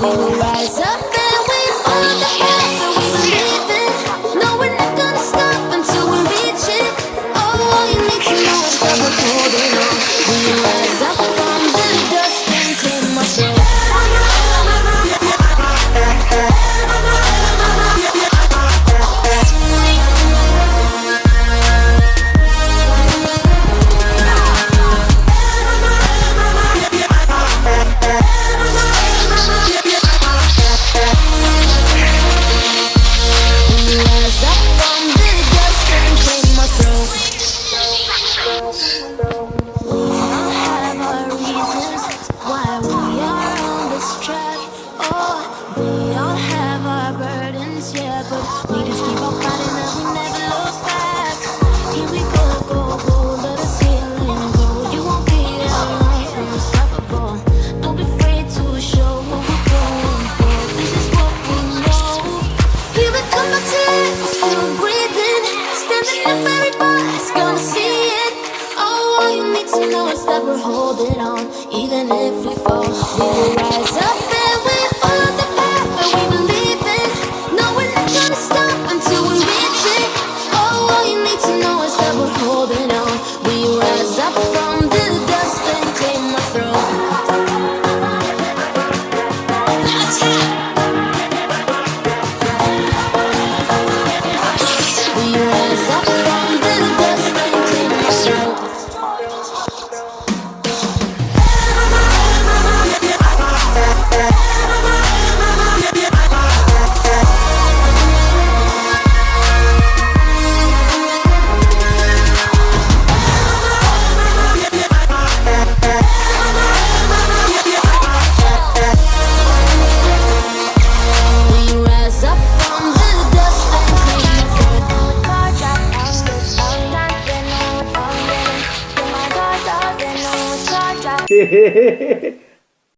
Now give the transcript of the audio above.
will rise up. we just keep on fighting and we never look back. Here we go, go, go. You won't be unstoppable. Don't be afraid to show we're going for. This is what we know. Here we come, still breathing. Standing up, gonna see it. All you need to know is that we're holding on, even if we fall, we will rise up. ¿Qué?